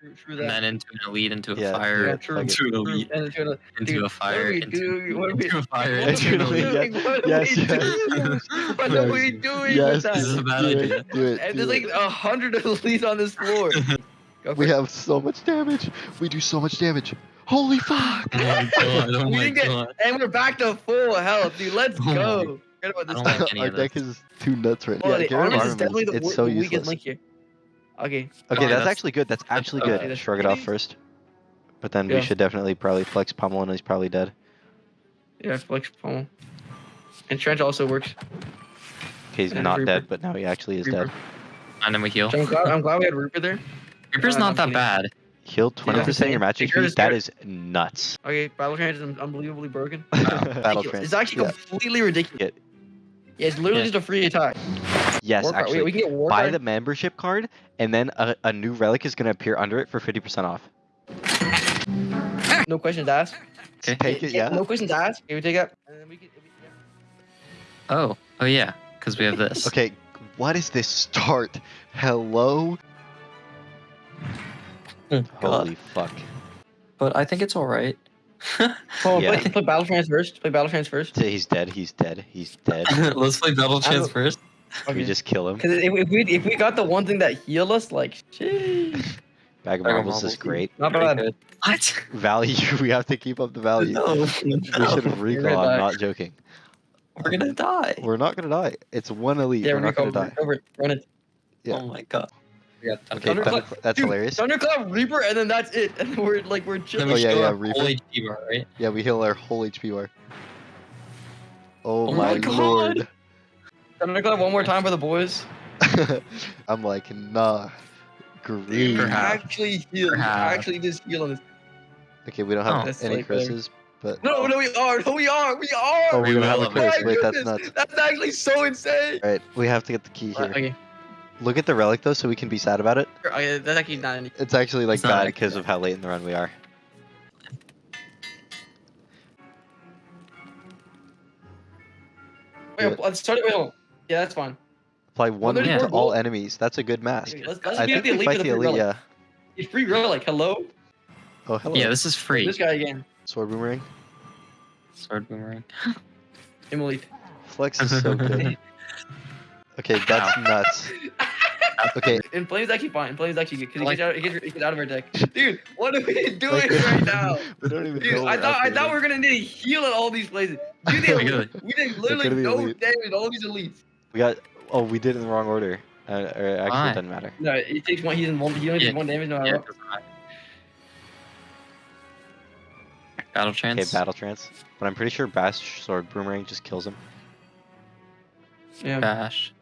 True, true and then into an elite, into a Yeah, fire, yeah, true, into an elite, And into, an- into dude, a fire, are we into, doing? What we into a fire, what into an elite. yeah. What are Yes, we yes, doing? What are we doing Yes, with that? This is a bad do idea. It, do it. And do there's it. like a hundred elites on this floor. We it. have so much damage. We do so much damage. Holy fuck! Oh my god! Oh my didn't get- god! And we're back to full health, dude. Let's Oh my- go. Forget about this I don't like any Our of deck this. is too nuts right Oh, now. the get rid of armors is definitely the, It's so the weakest useless. link here. Okay. Okay, that's that's- actually good. That's actually okay. good. That's Shrug it off first. But then Yeah. we should definitely probably flex Pummel and he's probably dead. Yeah, flex Pummel. And Trench also works. Okay, he's And not Reaper. dead, but now he actually is Reaper. dead. And then we heal. So I'm glad, I'm glad we had Reaper there. Reaper's Uh, not I'm that kidding. bad. Healed 20% of your match Take care of HP. That this is nuts. Okay, Battle Trance is unbelievably broken. Battle Ridiculous. Trance. It's actually Yeah. completely ridiculous. Yeah. Yeah, it's literally Yeah. just a free attack. Yes, War actually. we, we can get war Buy the membership card, and then a, a new relic is going to appear under it for 50% off. No questions asked. Okay. Take it, yeah. No questions asked. Can we take it? We can, yeah. Oh, oh yeah, because we have this. Okay, what is this start? Hello? Hmm, Holy fuck. But I think it's all right. Oh, Yeah. play, play Battle Trance first. Play Battle Trance first. He's dead, he's dead, he's dead. Let's play Battle Trance don't- first. We just kill him. Because if, if we if we got the one thing that healed us, like, sheesh. Bag of Bag of Marbles is great. Not bad. What? Value, we have to keep up the value. No, We should have You're recon, die. I'm not joking. we're gonna die. We're not gonna die. It's one elite, Yeah, we're not gonna die. recover, recover, run it. Yeah. Oh my god. We got Okay, Thunder- Thunder- that's Dude, hilarious. Thunderclap, Reaper, and then that's it. And we're like we're Then chilling. we Oh, should yeah, yeah, Reaper. full HP bar, right? Yeah, we heal our whole HP bar. Oh, Oh my, my God. lord. Thunderclap one more time for the boys. I'm like, nah. Green. Dude, Perhaps. actually heal. Perhaps. Actually just heal on this. Okay, we don't have Oh. That's any like better. curses, but No, no, we are. No, we are. We are. oh, we We don't have a will. curse. My Wait, that's goodness, nuts. That's actually so insane. All right, we have to get the key here. Okay. Look at the relic though, so we can be sad about it. okay, that's actually not any. It's actually like It's bad because of how late in the run we are. Wait, let's start it. Wait, hold on. Yeah, that's fine. Apply one there's wound more to all enemies. That's a good mask. Okay, let's, let's I think the elite fight the free elite. relic. Yeah. It's free relic. Hello. Oh, hello. Yeah, this is free. This guy again. Sword boomerang. Sword boomerang. Elite. Flex is so good. Okay, that's nuts. Okay, And Flame's actually fine. Flame's actually good because Like- he, gets out, he, gets, he gets out of our deck. Dude, what are we doing like, right now? we don't even Dude, know. I thought I thought we were gonna need to heal at all these places. Dude, they, We uh, we did could've literally no elite. damage all these elites. We got. Oh, we did it in the wrong order. Uh, or actually, Why? it doesn't matter. No, it takes one. He's in one. He only Yeah. takes one damage no matter Yeah, it what. doesn't Okay, battle trance. But I'm pretty sure Bash Sword Boomerang just kills him. Yeah. Bash.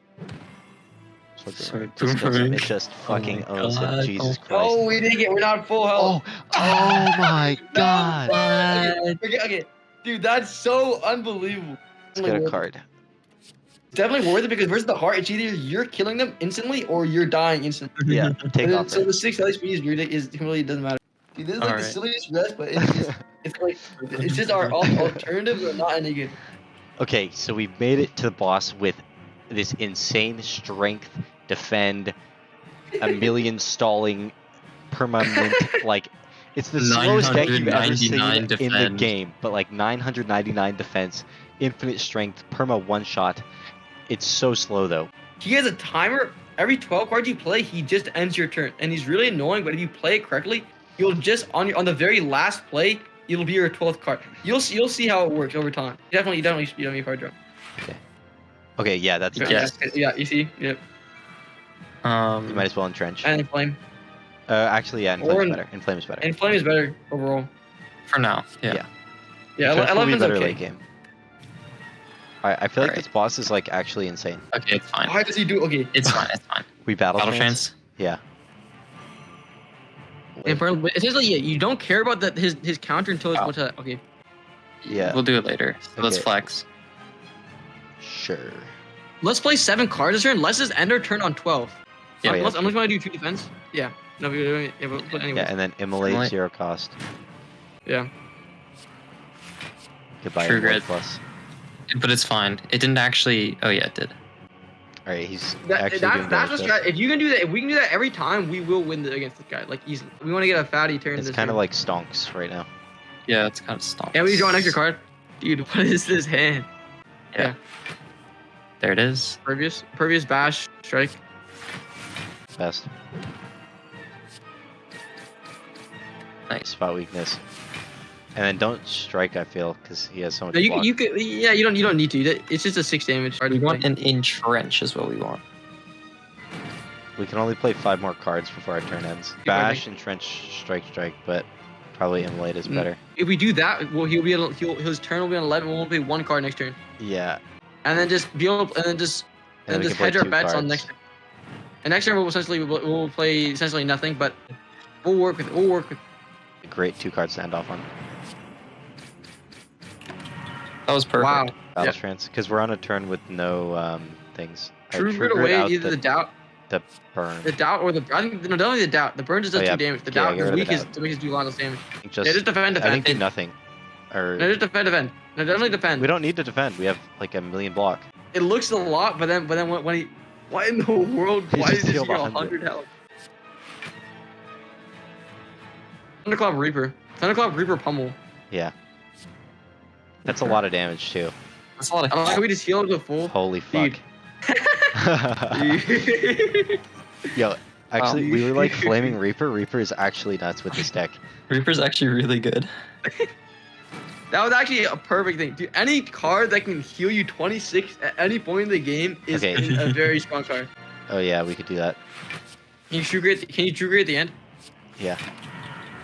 Sword Sword Boomerang. Just him. Boomerang. It just Oh fucking my owns him. Jesus oh. Christ. Oh, we didn't get. We're not full health. Oh, oh my god. Okay, okay, okay, dude, that's so unbelievable. Let's get a card. Definitely worth it because versus the heart, it's either you're killing them instantly or you're dying instantly. Yeah, take off. so it. the six LHP is really is completely doesn't matter. Dude, this is like the silliest rest, but it's just it's like it's just our alternative, alternatives are not any good. Okay, so we've made it to the boss with this insane strength, defend, a million stalling, permanent like it's the slowest deck you've ever seen 999 in the game, but like 999 defense, infinite strength, perma one shot. It's so slow though. He has a timer. Every 12 cards you play, he just ends your turn, and he's really annoying. But if you play it correctly, you'll just on your on the very last play, it'll be your 12th card. You'll see you'll see how it works over time. Definitely, definitely, you don't need card draw. Okay, Okay. yeah, that's Yeah, nice. yeah, you see, yep. Um, You might as well entrench. Uh, And flame, actually, yeah, inflame Or is better. Inflame is better. and flame is better overall. for now. Yeah. Yeah. Yeah, Entrench will be 11's better okay. late game. Alright, I feel like Alright. this boss is like actually insane. Okay, it's fine. How does he do? Okay. It's fine. It's fine. We battle, Battle trance? Trance. Yeah. And for- but essentially, yeah, you don't care about that his his counter until it's Oh. much. uh, Okay. Yeah. We'll do it later. So let's flex. Sure. Let's play seven cards this turn. Let's just end our turn on 12. Yeah, Oh, yeah, unless, true. unless you want to do two defense. Yeah. No, we're doing it. Yeah, but, but anyway. Yeah, and then immolate Immolate. zero cost. Yeah. Goodbye, True immolate grid. plus. But it's fine. It didn't actually. Oh yeah, it did. All right, he's That, actually that, doing that's damage. what's to if you can do that, if we can do that every time, we will win the, against this guy. Like easily. We want to get a fatty turn. It's kind of like stonks right now. Yeah, it's kind of stonks. Yeah, we draw an extra card. Dude, what is this hand? Yeah. There it is. Pervious, Pervious bash strike. Best Nice. spot weakness. And then don't strike. I feel because he has so much. No, you block. you could yeah you don't you don't need to. It's just a six damage. card We to want an entrench is what we want. We can only play five more cards before our turn ends. Bash and trench, strike, strike, but probably immolate is Mm. better. If we do that, well he'll be able, he'll, his turn will be on eleven. We'll only play one card next turn, Yeah. and then just be able and then just And, and we just can play hedge our two bets on cards. next turn. And next turn we'll essentially we'll, we'll play essentially nothing, but we'll work with it. We'll work with. Great two cards to end off on. That was perfect. Wow. Battle Yeah. trance because we're on a turn with no um things. True grit triggered away out either the, doubt, the burn. the doubt, or the I think no, not only the doubt. The burn just does Oh, yeah. two damage. The Yeah, doubt get is rid of the weak is doubt. to do a lot of damage. Just, yeah, just defend, defend. I think do nothing. Or no, just defend, defend. No, definitely defend. we don't need to defend. We have like a million block. It looks a lot, but then but then when, when he, what in the world? He Why is this healed here 100. 100 health? Thunderclap Reaper. Thunderclap Reaper pummel. Yeah. That's a lot of damage too. That's a lot of. don't like how we just heal him to full. Holy fuck. Yo, actually, we were like flaming Reaper. Reaper is actually nuts with this deck. Reaper's actually really good. that was actually a perfect thing. Dude, any card that can heal you 26 at any point in the game is Okay. a very strong card. Oh yeah, we could do that. Can you true grit? Can you true grit at the end? Yeah.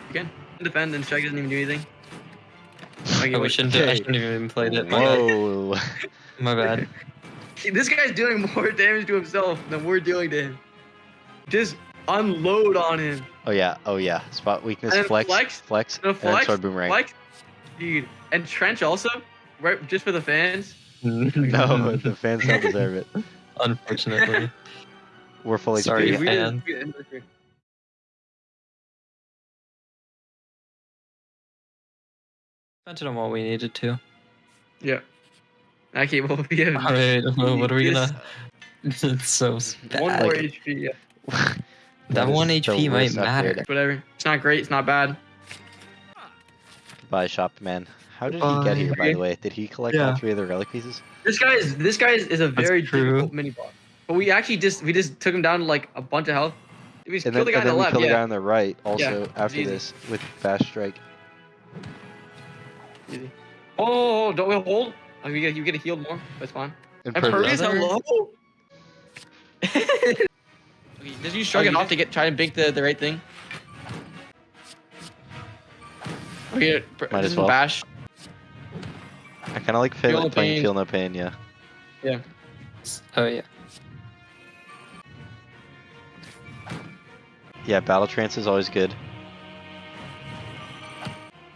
You can. Defend and strike doesn't even do anything. Okay, Oh, we wait. shouldn't. I shouldn't have even played it. My bad. Whoa. My bad. This guy's doing more damage to himself than we're doing to him. Just unload on him. Oh yeah. Oh yeah. Spot weakness. And Flex. flex, Flex. and a And then flex, sword boomerang. Like, dude, and trench also, right? Just for the fans. Mm-hmm. No, the fans don't deserve it. Unfortunately. We're fully Sorry, Dude, we did- fans. we did- Spent it on what we needed to. Yeah. Okay, well, we have Alright, well, what are we gonna? it's so bad. One more HP. Yeah. That is one HP might matter. Whatever. It's not great. It's not bad. Goodbye, shop man. How did he get here, by the way? Did he collect all three of the relic pieces? This guy is this guy is, is a very true. difficult mini boss. But we actually just we just took him down to like a bunch of health. We just And killed then, the guy and on the we left. killed the guy on the right also it's after easy. this with fast strike. Easy. Oh, don't we hold? Oh, you get you get healed more. That's fine. And And Pervious- Pervious, hello. okay, just use shrug Oh, it you off to get try to make the, the right thing. Okay, per- Might as well. bash. I kind of like Feel feel no playing pain. Feel No Pain, yeah. Yeah. Oh yeah. Yeah, Battle Trance is always good.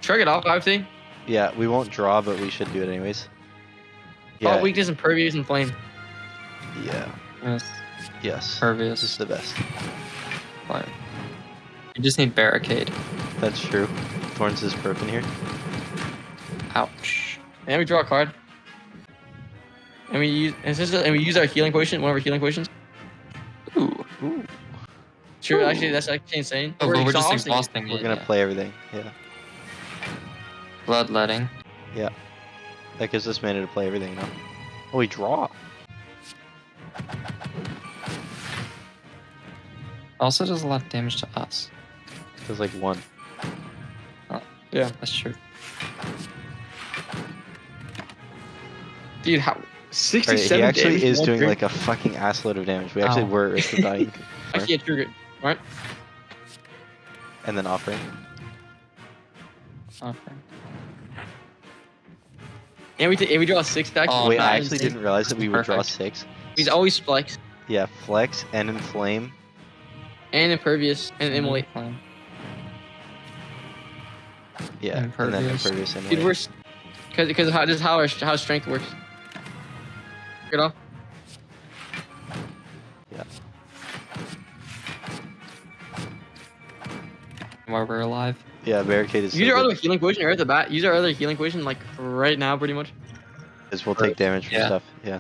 Shrug it off, I would say. Yeah, we won't draw, but we should do it anyways. Yeah. Yeah, weakness and pervious and flame. yeah, Yes. yes. This is the best. Flame. You just need barricade. That's true. Thorns is broken here. Ouch. And we draw a card. And we use and, since, and we use our healing potion, one of our healing potions. Ooh. Ooh, True, Ooh. actually, that's actually insane. Oh, but we're just exhausting it. we're gonna yeah. play everything. Yeah, Bloodletting. Yeah. That gives us mana to play everything now. Oh, we draw. Also does a lot of damage to us. There's like one. Oh, yeah. That's true. Dude, how Alright, 67 he actually damage, is doing turn? like a fucking assload of damage. We actually Ow. were at risk of dying. Actually, yeah, true good. Right? and then offering. Okay. And we, t- and we draw six stack. Oh, Wait, I nice. actually didn't realize that we would draw six. He's always flex Yeah, flex and inflame. and impervious and immolate. Fine. Yeah, and then Impervious. impervious Dude, we're because because how just how our how strength works. Get off. Yeah. While we're alive. Yeah, barricade is. so Use our good, other healing potion right at the bat. Use our other healing potion like right now, pretty much. 'cause we'll take damage from Yeah. stuff. Yeah.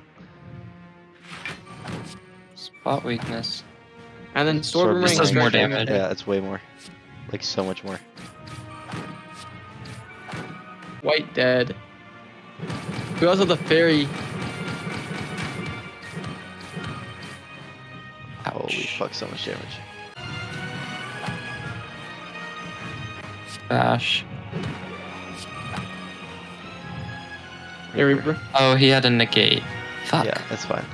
Spot weakness. And then sword, Sword boomerang This does more damage. Yeah, it's way more. Like so much more. White dead. We also have the fairy. Holy Ouch. fuck, so much damage. Bash. Hey, Reaper. Oh, he had a negate. Fuck. Yeah, that's fine.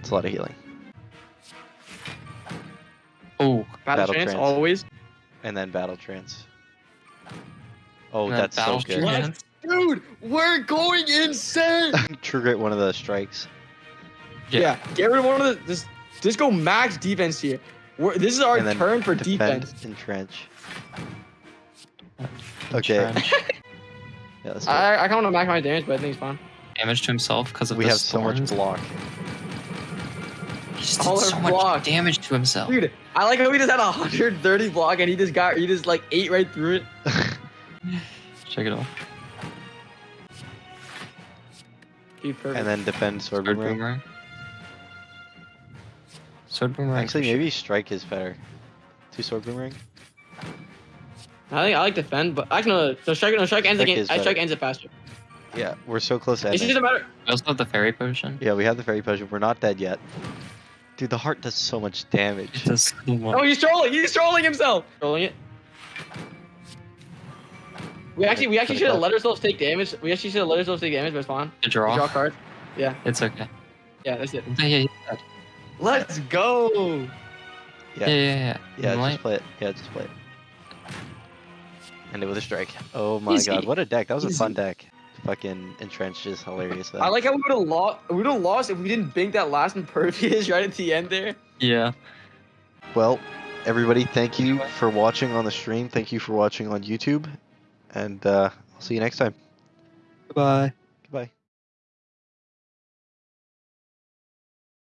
It's a lot of healing. Oh, Battle, Battle chance, trance. always. And then battle trance. Oh, And then that's so good. trance. Dude, we're going insane! Trigger one of the strikes. yeah. get rid of one of the. Just, just go max defense here. We're, this is our And turn for Defend, defense. entrench. Okay. Trench. Yeah, let's. I, I kind of want to max my damage, but I think it's fine. Damage to himself because of we the have so much block. He just did All our so much block. damage to himself. Dude, I like how he just had 130 block and he just got, he just like ate right through it. Check it out. Dude, perfect. and then defend sword Sword boomerang. Boomerang. Sword boomerang. Actually, maybe strike is better. Two sword boomerang. I think I like defend, but actually no, no strike, no strike ends Strike again. is uh, I strike ends it faster. Yeah, we're so close to It's ending. just a matter. We also have the fairy potion. Yeah, we have the fairy potion. We're not dead yet. Dude, the heart does so much It damage. does so much. Oh, he's trolling. He's trolling himself. Trolling it. We actually, we actually should have let ourselves take damage. We actually should have let ourselves take damage, but it's fine. The We draw. draw cards. Yeah, It's okay. yeah, that's it. Yeah, yeah, yeah. Let's go. Yeah. Yeah, yeah, yeah. Yeah, Moonlight. just play it. Yeah, just play it. End it with a strike. Oh my Easy. god, what a deck. That was a fun deck. Fucking entrenched is hilarious though. I like how we would have lost. We would have lost if we didn't bink that last impervious right at the end there. Yeah. Well, everybody, thank you for watching on the stream. Thank you for watching on YouTube. And uh, I'll see you next time. Bye.